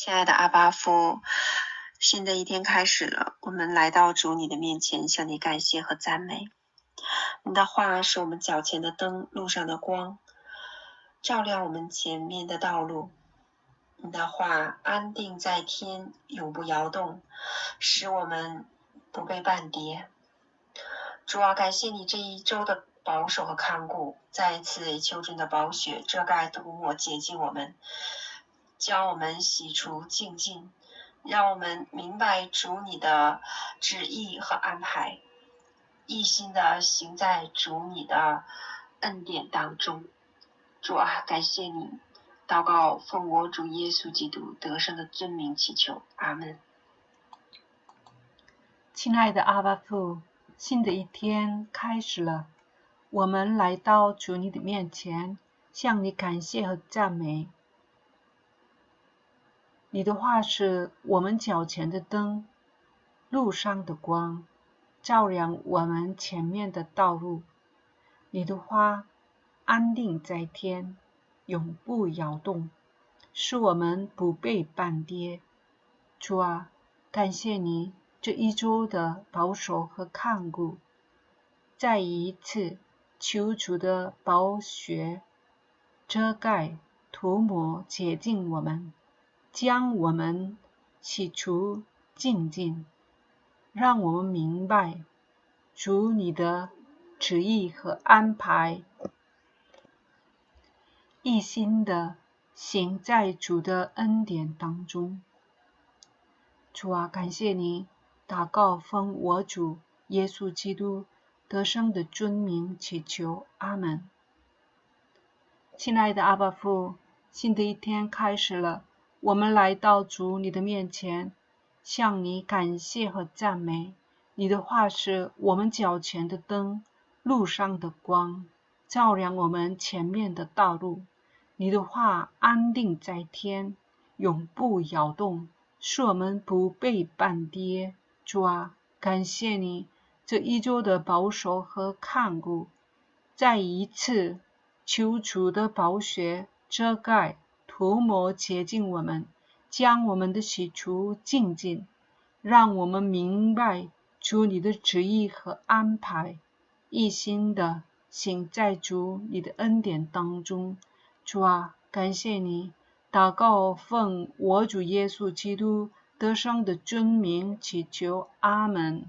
亲爱的阿巴夫，新的一天开始了，我们来到主你的面前，向你感谢和赞美。你的话是我们脚前的灯，路上的光，照亮我们前面的道路。你的话安定在天，永不摇动，使我们不被绊跌。主啊，感谢你这一周的保守和看顾，再一次秋天的宝雪遮盖涂抹洁净我们。将我们洗除净净，让我们明白主你的旨意和安排，一心的行在主你的恩典当中。主啊，感谢你，祷告奉我主耶稣基督得胜的尊名祈求，阿门。亲爱的阿巴父，新的一天开始了，我们来到主你的面前，向你感谢和赞美。你的话是我们脚前的灯，路上的光，照亮我们前面的道路。你的花安定在天，永不摇动，使我们不被绊跌。主啊，感谢你这一周的保守和看顾。再一次，求主的宝血遮盖、涂抹、洁净我们。将我们洗除净净，让我们明白主你的旨意和安排，一心的行在主的恩典当中。主啊，感谢你，祷告奉我主耶稣基督得胜的尊名祈求，阿门。亲爱的阿爸父，新的一天开始了。我们来到主你的面前，向你感谢和赞美。你的话是我们脚前的灯，路上的光，照亮我们前面的道路。你的话安定在天，永不摇动，使我们不被绊跌。主啊，感谢你这一周的保守和看顾。再一次，求主的宝血遮盖。涂抹洁净我们，将我们的洗除净净，让我们明白主你的旨意和安排，一心的行在主你的恩典当中。主啊，感谢你，祷告奉我主耶稣基督得胜的尊名祈求，阿门。